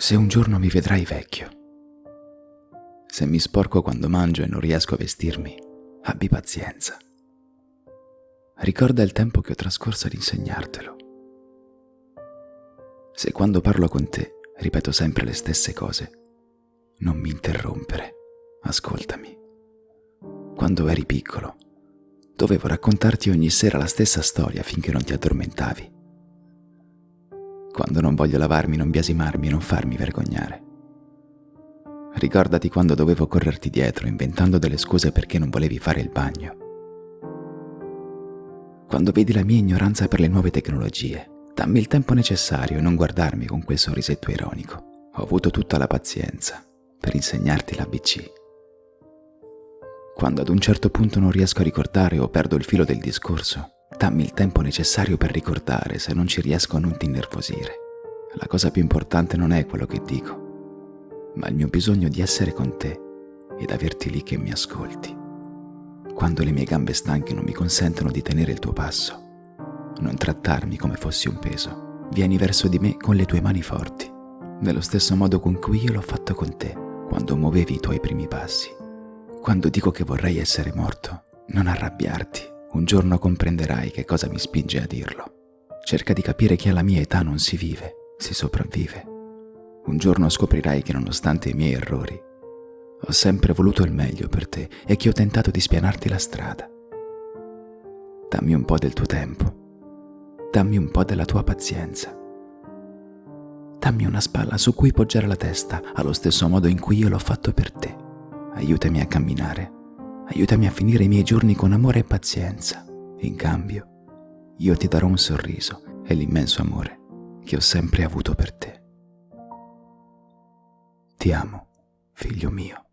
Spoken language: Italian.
Se un giorno mi vedrai vecchio, se mi sporco quando mangio e non riesco a vestirmi, abbi pazienza. Ricorda il tempo che ho trascorso ad insegnartelo. Se quando parlo con te ripeto sempre le stesse cose, non mi interrompere, ascoltami. Quando eri piccolo, dovevo raccontarti ogni sera la stessa storia finché non ti addormentavi. Quando non voglio lavarmi, non biasimarmi e non farmi vergognare. Ricordati quando dovevo correrti dietro, inventando delle scuse perché non volevi fare il bagno. Quando vedi la mia ignoranza per le nuove tecnologie, dammi il tempo necessario e non guardarmi con quel sorrisetto ironico. Ho avuto tutta la pazienza per insegnarti l'ABC. Quando ad un certo punto non riesco a ricordare o perdo il filo del discorso, dammi il tempo necessario per ricordare se non ci riesco a non ti innervosire. La cosa più importante non è quello che dico, ma il mio bisogno di essere con te ed averti lì che mi ascolti. Quando le mie gambe stanche non mi consentono di tenere il tuo passo, non trattarmi come fossi un peso. Vieni verso di me con le tue mani forti, nello stesso modo con cui io l'ho fatto con te quando muovevi i tuoi primi passi. Quando dico che vorrei essere morto, non arrabbiarti. Un giorno comprenderai che cosa mi spinge a dirlo. Cerca di capire che alla mia età non si vive, si sopravvive. Un giorno scoprirai che nonostante i miei errori, ho sempre voluto il meglio per te e che ho tentato di spianarti la strada. Dammi un po' del tuo tempo, dammi un po' della tua pazienza. Dammi una spalla su cui poggiare la testa allo stesso modo in cui io l'ho fatto per te. Aiutami a camminare, aiutami a finire i miei giorni con amore e pazienza. In cambio, io ti darò un sorriso e l'immenso amore che ho sempre avuto per te. Ti amo, figlio mio.